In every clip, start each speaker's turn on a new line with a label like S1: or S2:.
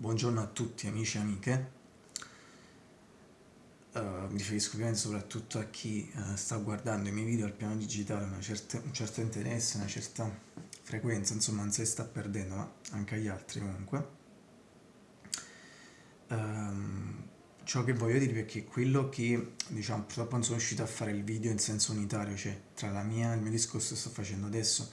S1: Buongiorno a tutti amici e amiche, uh, mi riferisco ovviamente soprattutto a chi uh, sta guardando i miei video al piano digitale certa, un certo interesse, una certa frequenza, insomma non se sta perdendo, ma anche agli altri comunque. Um, ciò che voglio dire è che quello che, diciamo, purtroppo non sono riuscito a fare il video in senso unitario, cioè tra la mia il mio discorso che sto facendo adesso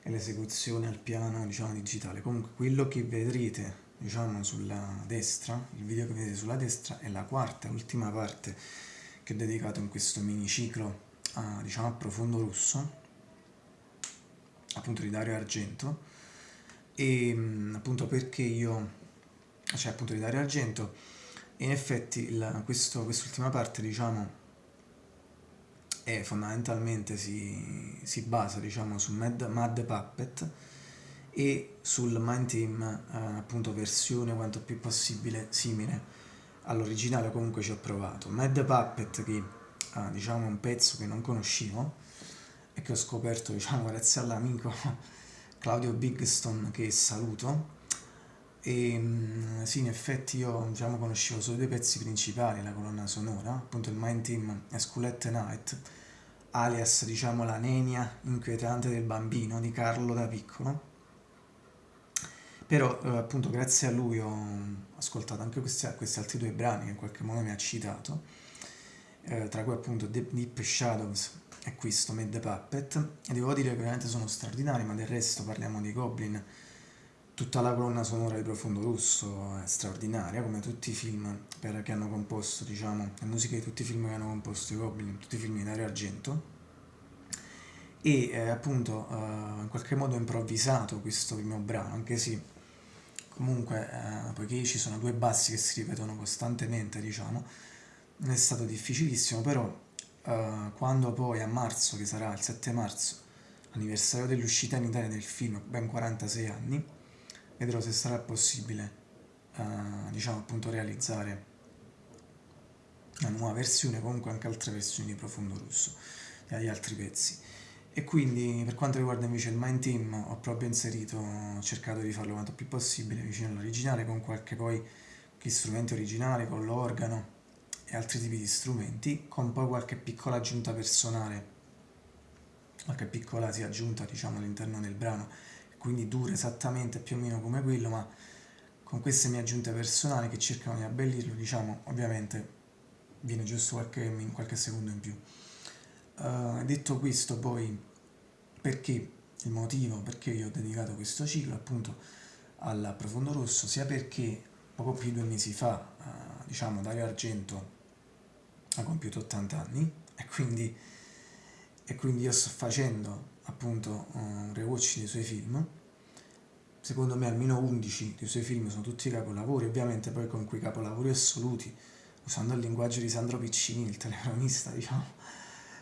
S1: e l'esecuzione al piano, diciamo, digitale. Comunque quello che vedrete, diciamo, sulla destra, il video che vedete sulla destra è la quarta e ultima parte che ho dedicato in questo miniciclo a, diciamo, a profondo russo, appunto di Dario Argento, e appunto perché io, cioè appunto di Dario Argento, in effetti quest'ultima parte diciamo è fondamentalmente si, si basa diciamo su Mad, Mad Puppet e sul Mind Team eh, appunto versione quanto più possibile simile all'originale comunque ci ho provato Mad Puppet che ha diciamo un pezzo che non conoscevo e che ho scoperto diciamo grazie all'amico Claudio Bigston che saluto e mm, sì, in effetti io diciamo, conoscevo solo due pezzi principali, la colonna sonora, appunto il Mind Team e Schoolette Night, alias diciamo la nenia inquietante del bambino di Carlo da piccolo. Però eh, appunto grazie a lui ho ascoltato anche questi, questi, altri due brani che in qualche modo mi ha citato, eh, tra cui appunto Deep Shadows e questo Mad Puppet, e devo dire che veramente sono straordinari, ma del resto parliamo di Goblin, Tutta la colonna sonora di Profondo Russo è straordinaria, come tutti i film per, che hanno composto, diciamo, le musiche di tutti i film che hanno composto i Goblin, tutti i film di Dario Argento. E eh, appunto eh, in qualche modo ho improvvisato questo primo brano, anche se comunque, eh, poiché ci sono due bassi che si ripetono costantemente, diciamo, è stato difficilissimo, però eh, quando poi a marzo, che sarà il 7 marzo, anniversario dell'uscita in Italia del film, ben 46 anni, vedrò se sarà possibile uh, diciamo appunto realizzare una nuova versione comunque anche altre versioni di Profondo Russo e agli altri pezzi e quindi per quanto riguarda invece il Mind Team ho proprio inserito ho cercato di farlo quanto più possibile vicino all'originale con qualche poi strumenti originali con l'organo e altri tipi di strumenti con poi qualche piccola aggiunta personale qualche piccola si aggiunta diciamo all'interno del brano quindi dura esattamente più o meno come quello, ma con queste mie aggiunte personali che cercano di abbellirlo, diciamo, ovviamente viene giusto qualche, qualche secondo in più. Uh, detto questo, poi, perché il motivo perché io ho dedicato questo ciclo appunto al Profondo Rosso, sia perché poco più di due mesi fa, uh, diciamo, Dario Argento ha compiuto 80 anni e quindi, e quindi io sto facendo appunto un rewatch dei suoi film. Secondo me almeno 11 dei suoi film sono tutti capolavori ovviamente poi con quei capolavori assoluti usando il linguaggio di Sandro Piccini il telecronista diciamo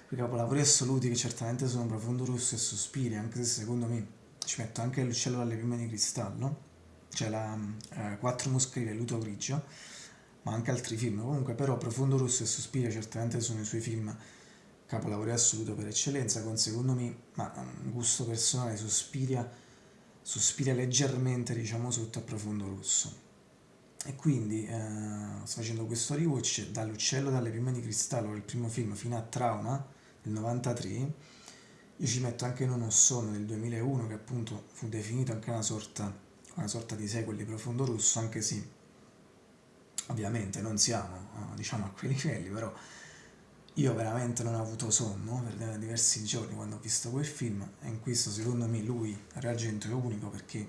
S1: quei capolavori assoluti che certamente sono Profondo Rosso e Sospiri anche se secondo me ci metto anche l'uccello dalle prime di cristallo c'è la eh, Quattro mosche di velluto grigio ma anche altri film comunque però Profondo Rosso e Sospiri certamente sono i suoi film capolavoro assoluto per eccellenza, con secondo me, ma un gusto personale, sospiria, sospira leggermente, diciamo, sotto a profondo rosso. E quindi eh, sto facendo questo rewatch dall'uccello dalle prime di cristallo, il primo film, fino a Trauma, del 93, io ci metto anche Non ho sonno del 2001, che appunto fu definito anche una sorta, una sorta di sequel di Profondo Rosso, anche se ovviamente non siamo, eh, diciamo, a quei livelli, però io veramente non ho avuto sonno per diversi giorni quando ho visto quel film e in questo secondo me lui, Reagento, è unico perché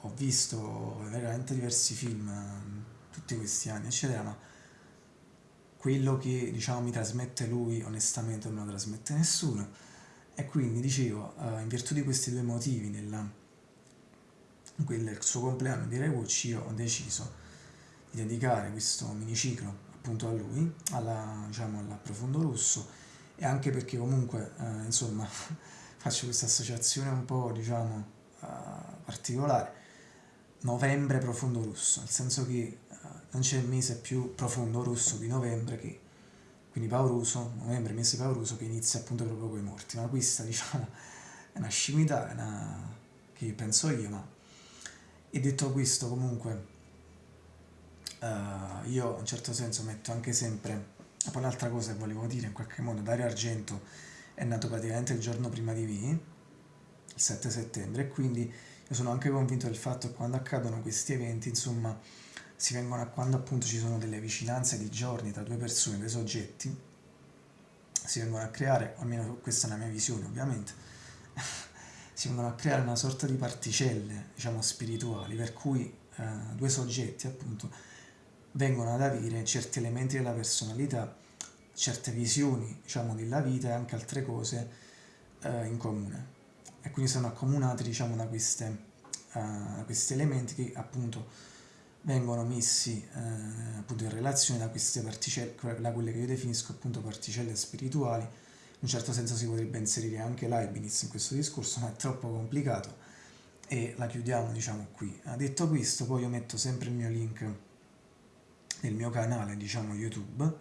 S1: ho visto veramente diversi film tutti questi anni eccetera ma quello che diciamo mi trasmette lui onestamente non lo trasmette nessuno. E quindi dicevo eh, in virtù di questi due motivi nel, nel suo compleanno di Rewatch io ho deciso di dedicare questo miniciclo appunto a lui, alla, diciamo, alla Profondo Rosso. E anche perché comunque eh, insomma faccio questa associazione un po' diciamo uh, particolare. Novembre profondo rosso nel senso che uh, non c'è mese più profondo rosso di novembre che quindi pauroso, novembre mese pauroso che inizia appunto proprio con i morti. Ma questa diciamo è una scimità è una... che penso io ma e detto questo comunque uh, io in un certo senso metto anche sempre poi un'altra cosa che volevo dire in qualche modo Dario Argento è nato praticamente il giorno prima di me il 7 settembre e quindi io sono anche convinto del fatto che quando accadono questi eventi insomma si vengono a quando appunto ci sono delle vicinanze di giorni tra due persone, due soggetti si vengono a creare, almeno questa è la mia visione ovviamente, si vengono a creare una sorta di particelle, diciamo, spirituali, per cui eh, due soggetti appunto vengono ad avere certi elementi della personalità, certe visioni, diciamo, della vita e anche altre cose eh, in comune. E quindi sono accomunati, diciamo, da, queste, da questi elementi che appunto vengono messi eh, appunto in relazione da queste particelle, da quelle che io definisco appunto particelle spirituali. In un certo senso si potrebbe inserire anche Leibniz in questo discorso, ma è troppo complicato e la chiudiamo diciamo qui. Detto questo, poi io metto sempre il mio link nel mio canale, diciamo YouTube,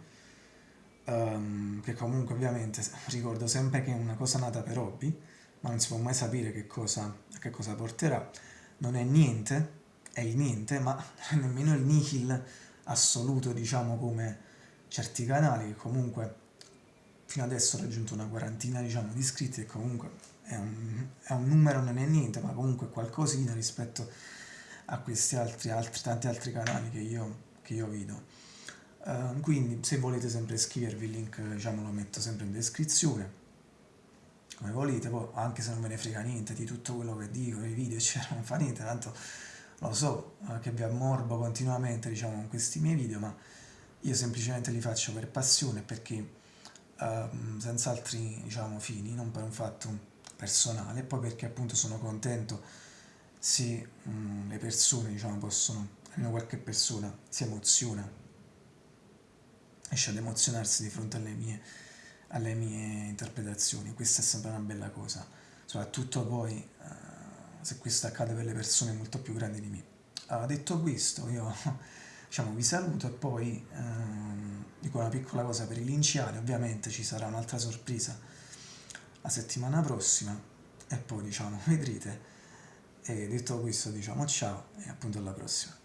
S1: um, che comunque ovviamente ricordo sempre che è una cosa nata per hobby, ma non si può mai sapere che cosa, che cosa porterà. Non è niente, è il niente, ma nemmeno il nihil assoluto, diciamo, come certi canali, che comunque fino adesso ho raggiunto una quarantina, diciamo, di iscritti e comunque è un, è un numero, non è niente, ma comunque qualcosina rispetto a questi altri, altri tanti altri canali che io, che io vedo. Uh, quindi se volete sempre iscrivervi il link diciamo, lo metto sempre in descrizione come volete, poi anche se non ve ne frega niente di tutto quello che dico, i video eccetera, non fa niente, tanto lo so uh, che vi ammorbo continuamente diciamo con questi miei video, ma io semplicemente li faccio per passione perché uh, senza altri diciamo, fini, non per un fatto personale, poi perché appunto sono contento se um, le persone diciamo, possono, almeno qualche persona si emoziona riesce ad emozionarsi di fronte alle mie, alle mie interpretazioni, questa è sempre una bella cosa, soprattutto poi uh, se questo accade per le persone molto più grandi di me. Uh, detto questo, io diciamo, vi saluto e poi uh, dico una piccola cosa per i linciani, ovviamente ci sarà un'altra sorpresa la settimana prossima e poi diciamo vedrete. E detto questo diciamo ciao e appunto alla prossima